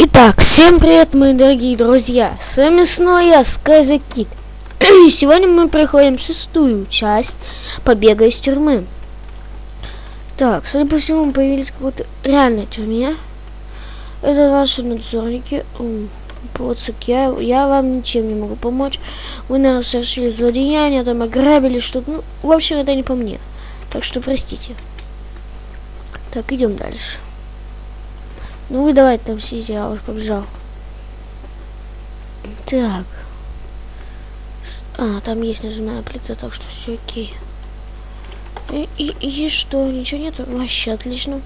Итак, всем привет, мои дорогие друзья! С вами снова я, Скайза Кит. И сегодня мы проходим шестую часть побега из тюрьмы. Так, судя по всему, появились какой-то реальной тюрьме. Это наши надзорники. Поцик, я, я вам ничем не могу помочь. Вы, наверное, совершили злодеяние, там ограбили что-то. Ну, в общем, это не по мне. Так что простите. Так, идем дальше. Ну вы давайте там сидите, я уж побежал. Так. А, там есть нажимная плита, так что все окей. И, и, и что, ничего нету? Вообще отлично.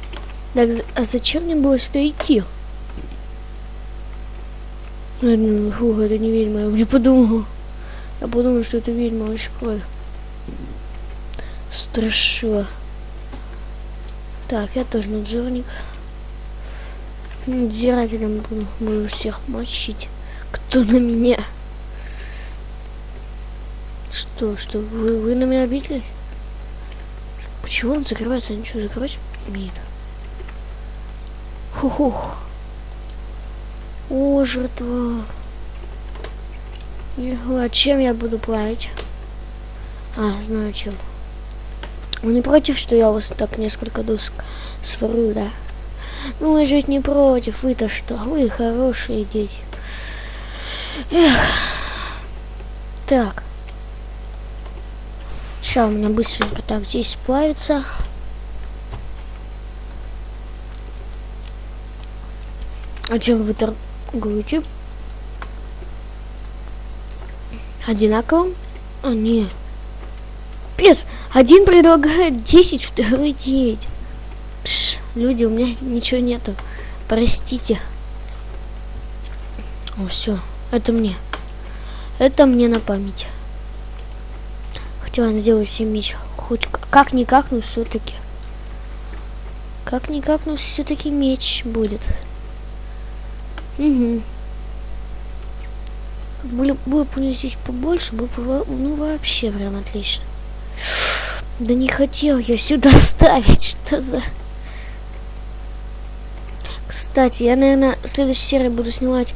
Так, а зачем мне было сюда идти? Фух, это не ведьма, я не подумал. Я подумал, что это ведьма, вообще кровь. Страшила. Так, я тоже надзорник. Надзирателем буду, буду всех мочить. Кто на меня? Что, что, вы, вы на меня обиделись? Почему он закрывается? Ничего закрывать умеет. Ху-хух. О, жертва. А чем я буду плавить? А, знаю чем. Вы не против, что я у вас так несколько досок сворую, да? Ну, же ведь не против, вы-то что? Вы хорошие дети. Эх. Так. Сейчас у меня быстренько так здесь плавится. А чем вы торгуете? Одинаковым? А, нет. Пес, один предлагает 10, второй 9. Люди, у меня ничего нету. Простите. О, все. Это мне. Это мне на память. Хотела сделать себе меч. Хоть как-никак, но все-таки. Как-никак, но все-таки меч будет. Угу. Было, было бы у меня здесь побольше, было бы ну, вообще прям отлично. Да не хотел я сюда ставить, что за... Кстати, я, наверное, в следующей серии буду снимать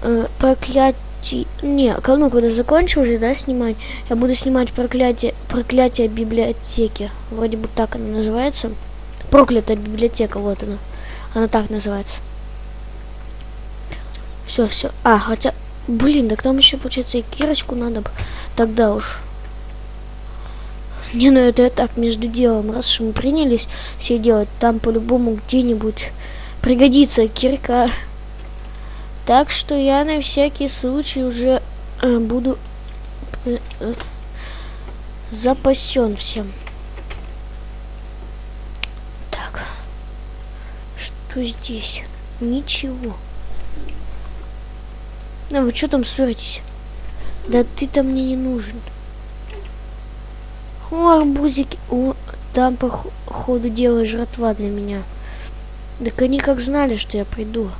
э, проклятие... Не, ну, когда закончу уже, да, снимать, я буду снимать проклятие, проклятие библиотеки. Вроде бы так она называется. Проклятая библиотека, вот она. Она так называется. Все, все. А, хотя... Блин, так там еще, получается, и кирочку надо бы. Тогда уж. Не, ну это я так между делом. Раз уж мы принялись все делать, там по-любому где-нибудь пригодится кирка. Так что я на всякий случай уже э, буду э, э, запасен всем. Так. Что здесь? Ничего. А вы что там ссоритесь? Да ты-то мне не нужен. О, арбузики. О, там по ходу дела жратва для меня. Так они как знали, что я приду.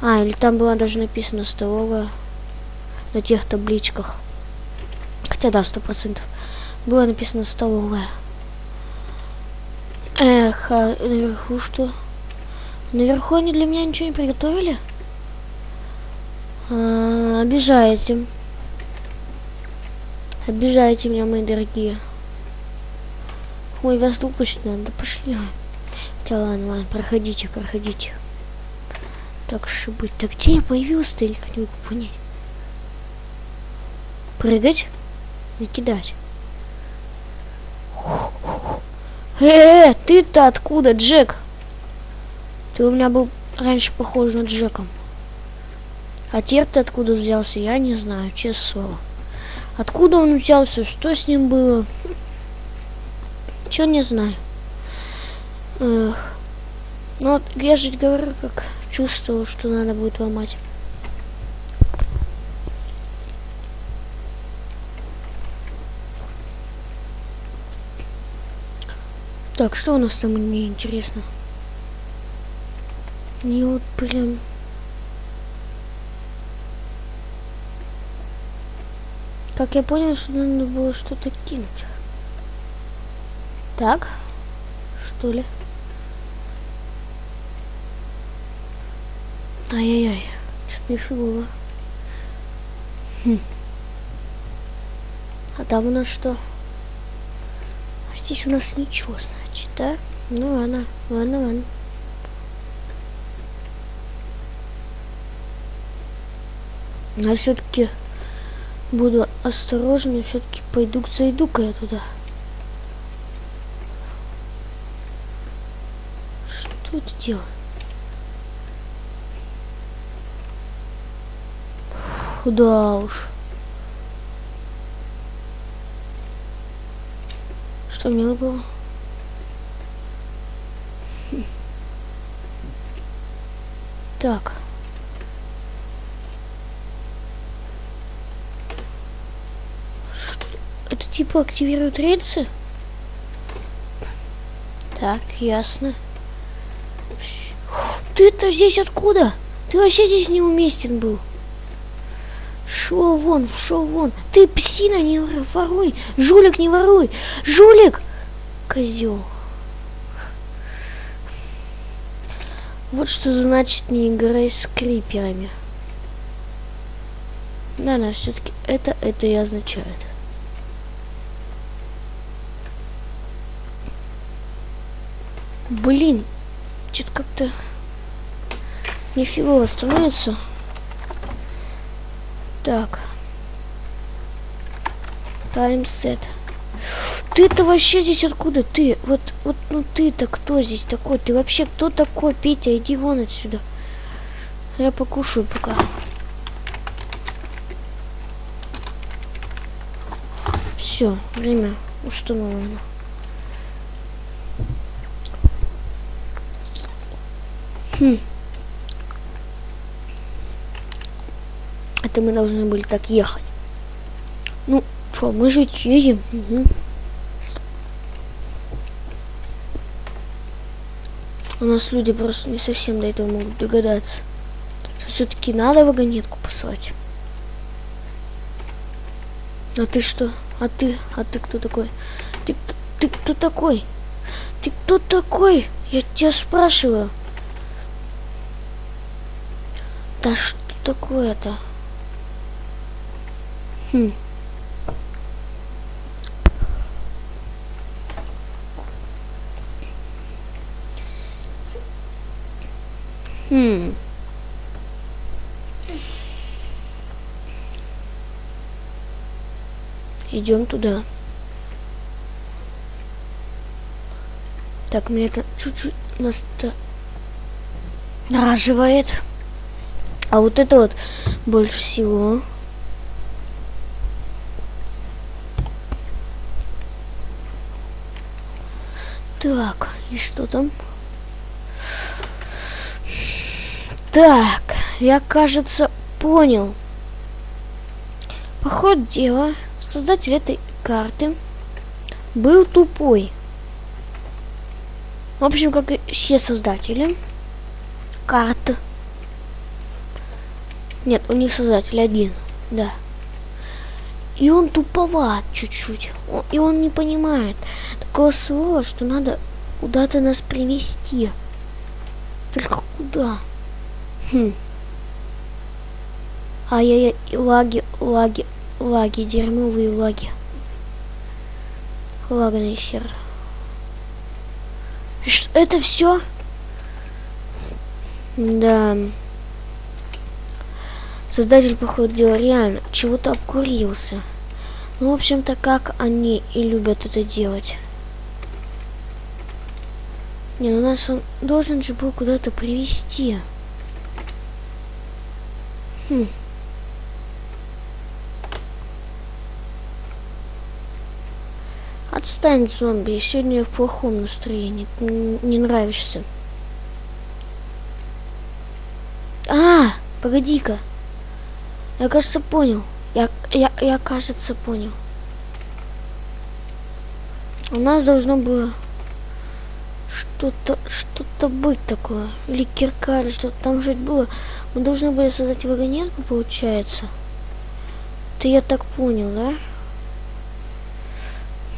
А, или там было даже написано столовая на тех табличках. Хотя да, сто процентов. Было написано столовая. Эх, а наверху что? Наверху они для меня ничего не приготовили? А, обижаете. Обижаете меня, мои дорогие. Ой, вас выпустить надо, пошли. Да ладно, ладно, проходите, проходите. Так что быть. Так где я появился-то, я никак не могу понять. Прыгать? И кидать. Э, -э ты-то откуда, Джек? Ты у меня был раньше похож на Джеком. А теперь ты откуда взялся, я не знаю, честное слово. Откуда он взялся, что с ним было? Чё не знаю. Эх. Ну вот я же говорю, как чувствовал, что надо будет ломать. Так, что у нас там мне интересно? Не вот прям... Как я понял, что надо было что-то кинуть. Так, что ли? Ай-яй-яй, что-то нифигово. Хм. А там у нас что? А здесь у нас ничего, значит, да? Ну ладно, ладно, ладно. Но все-таки буду осторожнее, все-таки пойду зайду-ка я туда. Что это дело? Да уж. Что мне? Хм. Так. Это типа активирует рельсы? Так, ясно. Ты-то здесь откуда? Ты вообще здесь неуместен был. Шел вон, шел вон. Ты псина не воруй. Жулик не воруй. Жулик! Козел. Вот что значит не играй с криперами. Да, да, все-таки это, это и означает. Блин, что-то как-то нифигово становится. Так. Таймсет. Ты-то вообще здесь откуда? Ты, вот, вот, ну ты-то кто здесь такой? Ты вообще кто такой, Петя? Иди вон отсюда. Я покушаю пока. Все, время установлено. Хм. Это мы должны были так ехать. Ну, что, мы же едем. Угу. У нас люди просто не совсем до этого могут догадаться. Все-таки надо вагонетку послать. А ты что? А ты? А ты кто такой? Ты, ты кто такой? Ты кто такой? Я тебя спрашиваю. Да что такое-то? Хм. Хм. Идем туда. Так, мне это чуть-чуть настораживает. А вот это вот больше всего. Так, и что там? Так, я, кажется, понял. По ходу дела, создатель этой карты был тупой. В общем, как и все создатели карты. Нет, у них создатель один, да. И он туповат чуть-чуть. И он не понимает такого слова, что надо куда-то нас привести. Только куда? Хм. Ай-яй-яй, лаги, лаги, лаги, дерьмовые лаги. Лаганный сервер. Это все? Да. Создатель, походу, реально чего-то обкурился. Ну, в общем-то, как они и любят это делать. Не, ну нас он должен же был куда-то привести. Хм. Отстань, зомби, сегодня в плохом настроении. Ты не нравишься. А, погоди-ка. Я, кажется, понял. Я, я, я, кажется, понял. У нас должно было что-то, что-то быть такое. Или кирка, или что-то там жить было. Мы должны были создать вагонетку, получается. Ты я так понял, да?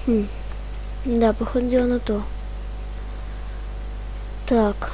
Хм. Да, походу на то. Так.